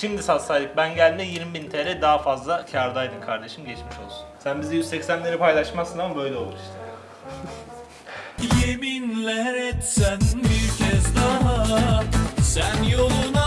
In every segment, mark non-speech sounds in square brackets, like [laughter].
Şimdi satsaydık ben geldiğinde 20.000 TL daha fazla kardaydın kardeşim geçmiş olsun. Sen bize 180'leri paylaşmazsın ama böyle olur işte. Yeminler etsen bir kez daha Sen yoluna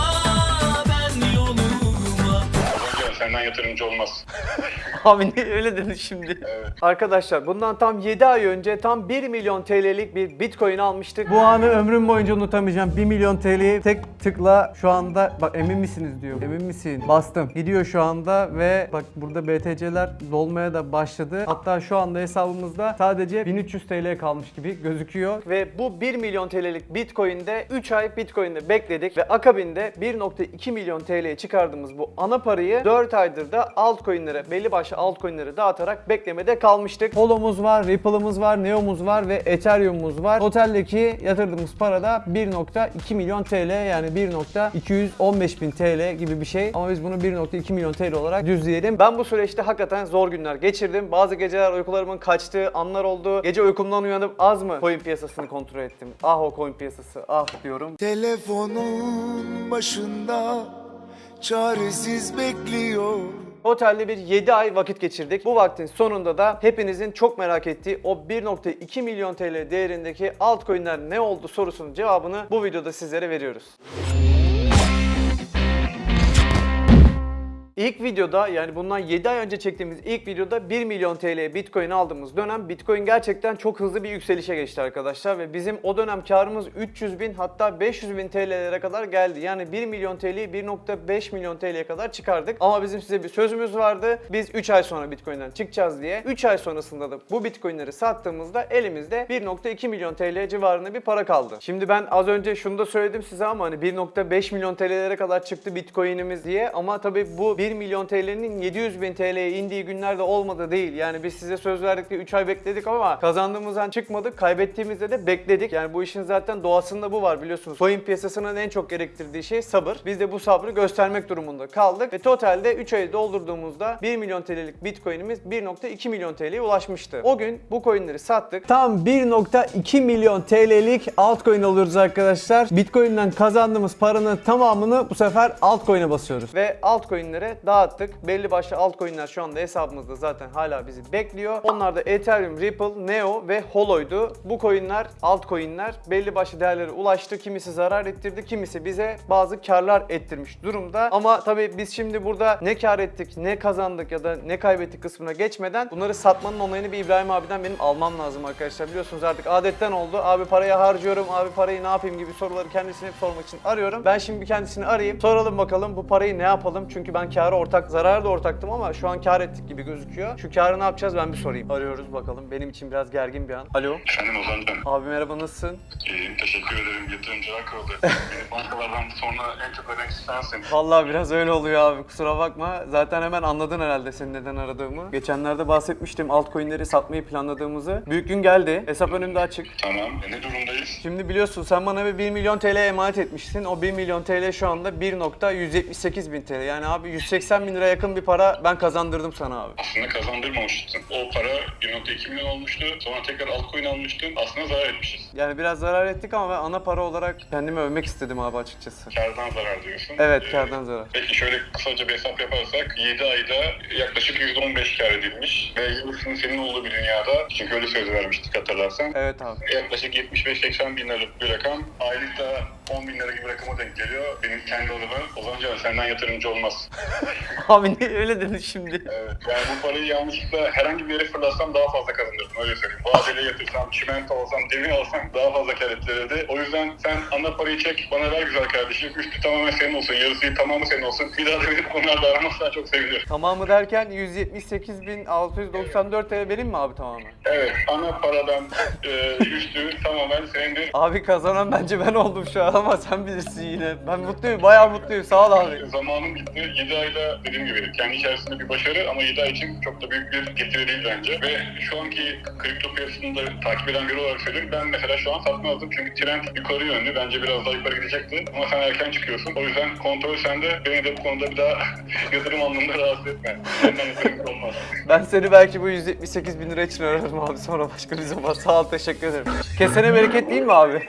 senden yatırımcı olmaz. [laughs] Abi niye öyle dedin şimdi? Arkadaşlar bundan tam 7 ay önce tam 1 milyon TL'lik bir bitcoin almıştık. Bu anı ömrüm boyunca unutamayacağım. 1 milyon TL'yi tek tıkla şu anda bak emin misiniz diyor. Emin misin? Bastım. Gidiyor şu anda ve bak burada BTC'ler dolmaya da başladı. Hatta şu anda hesabımızda sadece 1300 TL kalmış gibi gözüküyor. Ve bu 1 milyon TL'lik bitcoin'de 3 ay bitcoin'de bekledik ve akabinde 1.2 milyon TL'ye çıkardığımız bu ana parayı 4 aydır da altcoin'lere belli başlı altcoin'lere dağıtarak beklemede kalmıştık. Polo'muz var, Ripple'ımız var, Neo'muz var ve Ethereum'umuz var. Total'deki yatırdığımız para da 1.2 milyon TL yani 1.215 bin TL gibi bir şey. Ama biz bunu 1.2 milyon TL olarak düzleyelim. Ben bu süreçte hakikaten zor günler geçirdim. Bazı geceler uykularımın kaçtığı anlar oldu. Gece uykumdan uyanıp az mı coin piyasasını kontrol ettim. Ah o coin piyasası ah diyorum. Telefonun başında çaresiz bekliyor. Otelde bir 7 ay vakit geçirdik. Bu vaktin sonunda da hepinizin çok merak ettiği o 1.2 milyon TL değerindeki altcoin'ler ne oldu sorusunun cevabını bu videoda sizlere veriyoruz. İlk videoda yani bundan 7 ay önce çektiğimiz ilk videoda 1 milyon TL'ye Bitcoin aldığımız dönem Bitcoin gerçekten çok hızlı bir yükselişe geçti arkadaşlar ve bizim o dönem karımız 300 bin hatta 500 bin TL'lere kadar geldi. Yani 1 milyon TL'yi 1.5 milyon TL'ye kadar çıkardık. Ama bizim size bir sözümüz vardı. Biz 3 ay sonra Bitcoin'den çıkacağız diye. 3 ay sonrasında da bu Bitcoin'leri sattığımızda elimizde 1.2 milyon TL civarında bir para kaldı. Şimdi ben az önce şunu da söyledim size ama hani 1.5 milyon TL'lere kadar çıktı Bitcoin'imiz diye ama tabii bu 1 milyon TL'nin 700 bin TL'ye indiği günlerde olmadı değil. Yani biz size söz verdik de 3 ay bekledik ama kazandığımızdan çıkmadık. Kaybettiğimizde de bekledik. Yani bu işin zaten doğasında bu var biliyorsunuz. Coin piyasasının en çok gerektirdiği şey sabır. Biz de bu sabrı göstermek durumunda kaldık. Ve totalde 3 ayı doldurduğumuzda 1 milyon TL'lik Bitcoin'imiz 1.2 milyon TL'ye ulaşmıştı. O gün bu coin'leri sattık. Tam 1.2 milyon TL'lik altcoin alıyoruz arkadaşlar. Bitcoin'den kazandığımız paranın tamamını bu sefer altcoin'e basıyoruz. ve altcoin'lere dağıttık. Belli başlı altcoin'ler şu anda hesabımızda zaten hala bizi bekliyor. Onlar da Ethereum, Ripple, Neo ve Holo'ydu. Bu coin'ler, altcoin'ler belli başlı değerlere ulaştı. Kimisi zarar ettirdi, kimisi bize bazı karlar ettirmiş durumda. Ama tabii biz şimdi burada ne kar ettik, ne kazandık ya da ne kaybettik kısmına geçmeden bunları satmanın onayını bir İbrahim abiden benim almam lazım arkadaşlar. Biliyorsunuz artık adetten oldu. Abi parayı harcıyorum, abi parayı ne yapayım gibi soruları kendisine hep sormak için arıyorum. Ben şimdi kendisini arayayım. Soralım bakalım bu parayı ne yapalım? Çünkü ben karı ortak, zararı da ortaktım ama şu an kar ettik gibi gözüküyor. Şu karı ne yapacağız ben bir sorayım. Arıyoruz bakalım. Benim için biraz gergin bir an. Alo. Efendim Ozan'cığım. Abi merhaba nasılsın? İyiyim teşekkür ederim. Yatırımcılar [laughs] kurulu. Beni bankalardan sonra en çok ödemek sensin. Vallahi biraz öyle oluyor abi kusura bakma. Zaten hemen anladın herhalde senin neden aradığımı. Geçenlerde bahsetmiştim altcoin'leri satmayı planladığımızı. Büyük gün geldi. Hesap önümde açık. Tamam. E, ne durumdayız? Şimdi biliyorsun sen bana bir 1 milyon TL emanet etmiştin. O 1 milyon TL şu anda 1.178 bin TL. Yani abi 180 bin lira yakın bir para ben kazandırdım sana abi. Aslında kazandırmamışsın. O para 1.2 milyon olmuştu. Sonra tekrar altcoin almıştın. Aslında zarar etmişiz. Yani biraz zarar ettik ama ben ana para olarak kendimi övmek istedim abi açıkçası. Kardan zarar diyorsun. Evet Ee, kardan zarar. Peki şöyle kısaca bir hesap yaparsak 7 ayda yaklaşık %15 kar edilmiş ve yarısının senin olduğu bir dünyada çünkü öyle söz vermiştik hatırlarsan. Evet abi. Yaklaşık 75-80 bin liralık bir rakam. Aylıkta 10 bin lira gibi rakama denk geliyor. Benim kendi adıma Ozancan senden yatırımcı olmaz. [laughs] Abi niye öyle dedin şimdi? Evet, yani bu parayı yanlışlıkla herhangi bir yere fırlatsam daha fazla kazanırdım öyle söyleyeyim. Vadeli yatırsam, çimento alsam, demir alsam daha fazla kar ettirirdi. O yüzden sen ana parayı çek, bana ver güzel kardeşim. Üstü tamamen senin olsun, yarısı tamamı senin olsun. Bir daha da beni bu konularda aramazsan çok sevinirim. Tamamı derken 178.694 TL benim mi abi tamamen? Evet, ana paradan e, üstü tamamen senindir. Abi kazanan bence ben oldum şu an ama sen bilirsin yine. Ben mutluyum, bayağı mutluyum. Sağ ol abi. Zamanım bitti. 7 ayda dediğim gibi kendi içerisinde bir başarı ama 7 ay için çok da büyük bir getiri değil bence. Ve şu anki kripto piyasasında takip eden biri olarak söylüyorum. Ben mesela şu an satmazdım çünkü trend yukarı yönlü. Bence biraz daha yukarı gidecekti. Ama sen erken çıkıyorsun. O yüzden kontrol sende. Beni de bu konuda bir daha [laughs] yatırım anlamında rahatsız etme. Senden. [laughs] Ben seni belki bu 178 bin lira için ararım abi sonra başka bir zaman. Sağ ol, teşekkür ederim. Kesene bereket değil mi abi?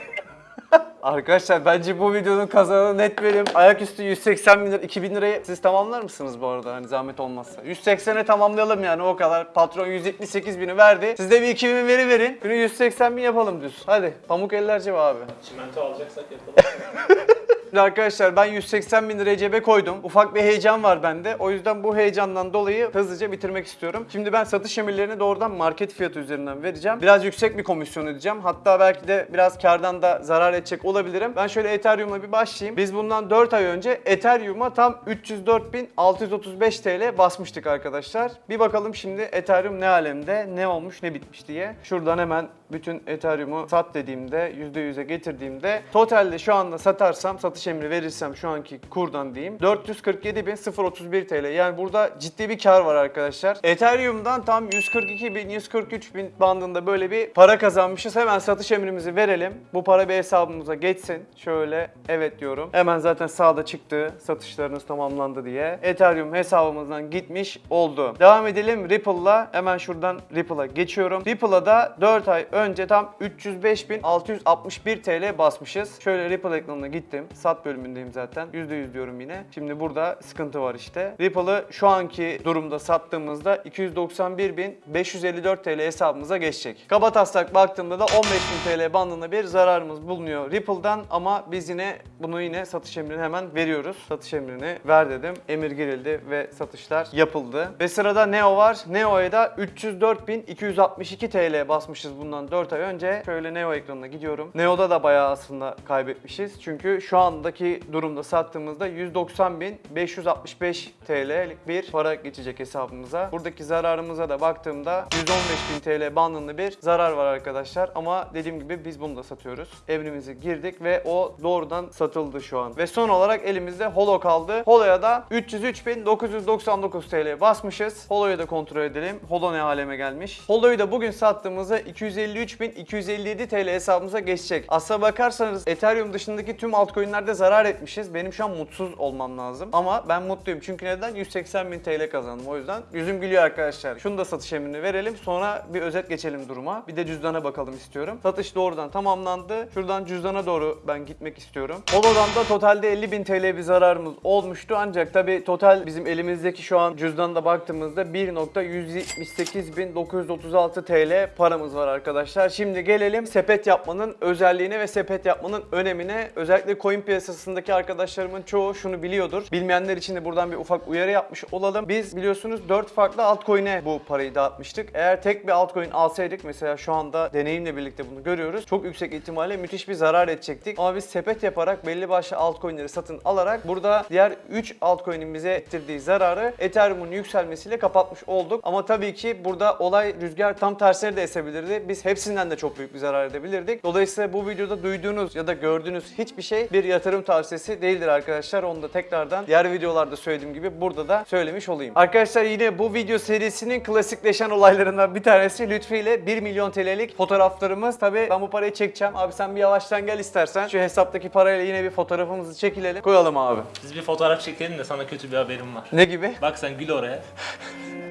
[laughs] Arkadaşlar bence bu videonun kazananı net benim. Ayaküstü 180 bin lira, 2000 lirayı siz tamamlar mısınız bu arada hani zahmet olmazsa? 180'e tamamlayalım yani o kadar. Patron 178 bini verdi. Siz de bir 2000 veri verin. Günü 180 bin yapalım düz. Hadi pamuk eller cebe abi. Çimento alacaksak yapalım. [laughs] Arkadaşlar ben 180 bin liraya cebe koydum. Ufak bir heyecan var bende. O yüzden bu heyecandan dolayı hızlıca bitirmek istiyorum. Şimdi ben satış emirlerini doğrudan market fiyatı üzerinden vereceğim. Biraz yüksek bir komisyon ödeyeceğim. Hatta belki de biraz kardan da zarar edecek olabilirim. Ben şöyle Ethereum'la bir başlayayım. Biz bundan 4 ay önce Ethereum'a tam 304.635 TL basmıştık arkadaşlar. Bir bakalım şimdi Ethereum ne alemde, ne olmuş, ne bitmiş diye. Şuradan hemen bütün Ethereum'u sat dediğimde, %100'e getirdiğimde totalde şu anda satarsam, satış emri verirsem şu anki kurdan diyeyim 447.031 TL. Yani burada ciddi bir kar var arkadaşlar. Ethereum'dan tam 142.000, 143.000 bandında böyle bir para kazanmışız. Hemen satış emrimizi verelim. Bu para bir hesabımıza geçsin. Şöyle evet diyorum. Hemen zaten sağda çıktı satışlarınız tamamlandı diye. Ethereum hesabımızdan gitmiş oldu. Devam edelim Ripple'la. Hemen şuradan Ripple'a geçiyorum. Ripple'a da 4 ay önce tam 305.661 TL basmışız. şöyle Ripple ekranına gittim. Sat bölümündeyim zaten. %100 diyorum yine. Şimdi burada sıkıntı var işte. Ripple'ı şu anki durumda sattığımızda 291.554 TL hesabımıza geçecek. Kaba taslak baktığımda da 15.000 TL bandında bir zararımız bulunuyor Ripple'dan ama biz yine bunu yine satış emrini hemen veriyoruz. Satış emrini ver dedim. Emir girildi ve satışlar yapıldı. Ve sırada Neo var. Neo'ya da 304.262 TL basmışız bundan 4 ay önce. Şöyle Neo ekranına gidiyorum. Neo'da da bayağı aslında kaybetmişiz. Çünkü şu andaki durumda sattığımızda 190.565 TL'lik bir para geçecek hesabımıza. Buradaki zararımıza da baktığımda 115.000 TL bandında bir zarar var arkadaşlar. Ama dediğim gibi biz bunu da satıyoruz. Evrimizi girdik ve o doğrudan satıldı şu an. Ve son olarak elimizde Holo kaldı. Holo'ya da 303.999 TL basmışız. Holo'yu da kontrol edelim. Holo ne aleme gelmiş. Holo'yu da bugün sattığımızda 253.257 TL hesabımıza geçecek. Aslına bakarsanız Ethereum dışındaki tüm altcoin'lerde zarar etmişiz. Benim şu an mutsuz olmam lazım. Ama ben mutluyum. Çünkü neden? 180.000 TL kazandım. O yüzden yüzüm gülüyor arkadaşlar. Şunu da satış emrini verelim. Sonra bir özet geçelim duruma. Bir de cüzdana bakalım istiyorum. Satış doğrudan tamamlandı. Şuradan cüzdana doğru ben gitmek istiyorum. Holo'dan da totalde 50.000 TL bir zararımız olmuştu. Ancak tabi total bizim elimizdeki şu an cüzdanda baktığımızda 1.178.936 TL paramız var arkadaşlar. Şimdi gelelim sepet yapmanın özelliğine ve sepet yapmanın önemine. Özellikle coin piyasasındaki arkadaşlarımın çoğu şunu biliyordur. Bilmeyenler için de buradan bir ufak uyarı yapmış olalım. Biz biliyorsunuz 4 farklı altcoin'e bu parayı dağıtmıştık. Eğer tek bir altcoin alsaydık mesela şu anda deneyimle birlikte bunu görüyoruz. Çok yüksek ihtimalle müthiş bir zarar edecektik. Ama biz sepet yaparak belli başlı altcoin'leri satın alarak burada diğer 3 altcoin'in bize ettirdiği zararı Ethereum'un yükselmesiyle kapatmış olduk. Ama tabii ki burada olay rüzgar tam tersine de esebilirdi. Biz hepsinden de çok büyük bir zarar edebilirdik. Dolayısıyla bu videoda duyduğunuz ya da gördüğünüz hiçbir şey bir yatırım tavsiyesi değildir arkadaşlar. Onu da tekrardan diğer videolarda söylediğim gibi burada da söylemiş olayım. Arkadaşlar yine bu video serisinin klasikleşen olaylarından bir tanesi Lütfi ile 1 milyon TL'lik fotoğraflarımız. Tabii ben bu parayı çekeceğim. Abi sen bir yavaştan gel istersen. Şu hesaptaki parayla yine bir fotoğrafımızı çekilelim. Koyalım abi. Biz bir fotoğraf çekelim de sana kötü bir haberim var. Ne gibi? Bak sen gül oraya. [laughs]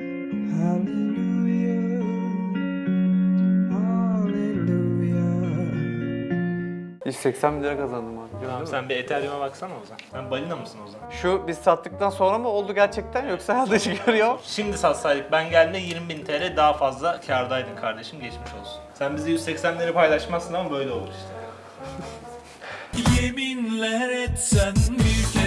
180 bin lira kazandım abi. Gördün Tamam mü? sen bir Ethereum'a baksana o zaman. Sen balina mısın o zaman? Şu biz sattıktan sonra mı oldu gerçekten yoksa dış görüyor? Şimdi satsaydık ben geldiğinde 20.000 TL daha fazla kardaydın kardeşim geçmiş olsun. Sen bize 180'leri paylaşmazsın ama böyle olur işte. Yeminler etsen bir kez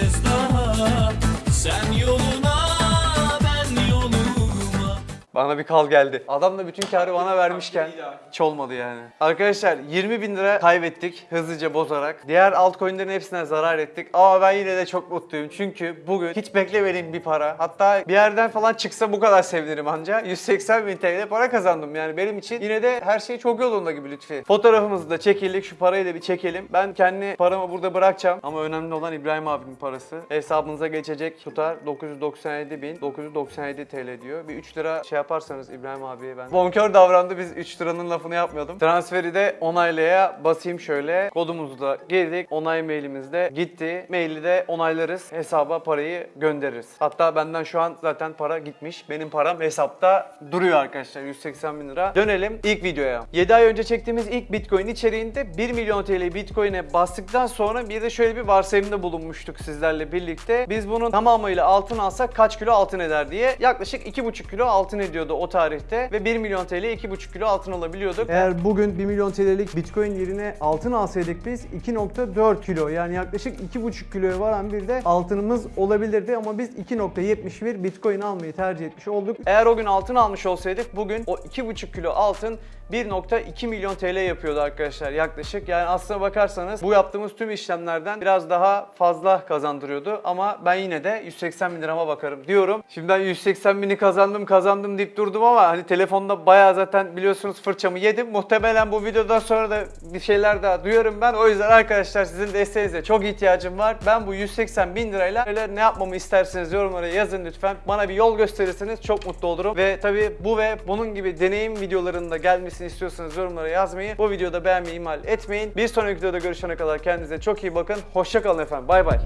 Bana bir kal geldi. Adam da bütün karı bana vermişken hiç olmadı yani. Arkadaşlar 20 bin lira kaybettik hızlıca bozarak. Diğer altcoin'lerin hepsine zarar ettik. Ama ben yine de çok mutluyum. Çünkü bugün hiç beklemediğim bir para. Hatta bir yerden falan çıksa bu kadar sevinirim anca. 180 bin TL para kazandım. Yani benim için yine de her şey çok yolunda gibi lütfi. Fotoğrafımızı da çekildik. Şu parayı da bir çekelim. Ben kendi paramı burada bırakacağım. Ama önemli olan İbrahim abimin parası. Hesabınıza geçecek tutar 997 bin 997 TL diyor. Bir 3 lira şey yap yaparsanız İbrahim abiye ben. Bonkör davrandı biz 3 liranın lafını yapmıyordum. Transferi de onaylaya basayım şöyle. Kodumuzu da girdik. Onay mailimizde gitti. Maili de onaylarız. Hesaba parayı göndeririz. Hatta benden şu an zaten para gitmiş. Benim param hesapta duruyor arkadaşlar 180 bin lira. Dönelim ilk videoya. 7 ay önce çektiğimiz ilk Bitcoin içeriğinde 1 milyon TL Bitcoin'e bastıktan sonra bir de şöyle bir varsayımda bulunmuştuk sizlerle birlikte. Biz bunun tamamıyla altın alsak kaç kilo altın eder diye. Yaklaşık 2,5 kilo altın ediyordu o tarihte ve 1 milyon TL 2,5 kilo altın alabiliyorduk. Eğer bugün 1 milyon TL'lik Bitcoin yerine altın alsaydık biz 2.4 kilo yani yaklaşık 2.5 kiloya varan bir de altınımız olabilirdi ama biz 2.71 Bitcoin almayı tercih etmiş olduk. Eğer o gün altın almış olsaydık bugün o 2,5 kilo altın 1.2 milyon TL yapıyordu arkadaşlar yaklaşık. Yani aslına bakarsanız bu yaptığımız tüm işlemlerden biraz daha fazla kazandırıyordu. Ama ben yine de 180 bin lirama bakarım diyorum. Şimdi ben 180 bini kazandım kazandım deyip durdum ama hani telefonda bayağı zaten biliyorsunuz fırçamı yedim. Muhtemelen bu videodan sonra da bir şeyler daha duyarım ben. O yüzden arkadaşlar sizin desteğinize çok ihtiyacım var. Ben bu 180 bin lirayla neler ne yapmamı isterseniz yorumlara yazın lütfen. Bana bir yol gösterirseniz çok mutlu olurum. Ve tabii bu ve bunun gibi deneyim videolarında gelmesini istiyorsanız yorumlara yazmayı, bu videoda beğenmeyi ihmal etmeyin. Bir sonraki videoda görüşene kadar kendinize çok iyi bakın. Hoşçakalın efendim. Bay bay.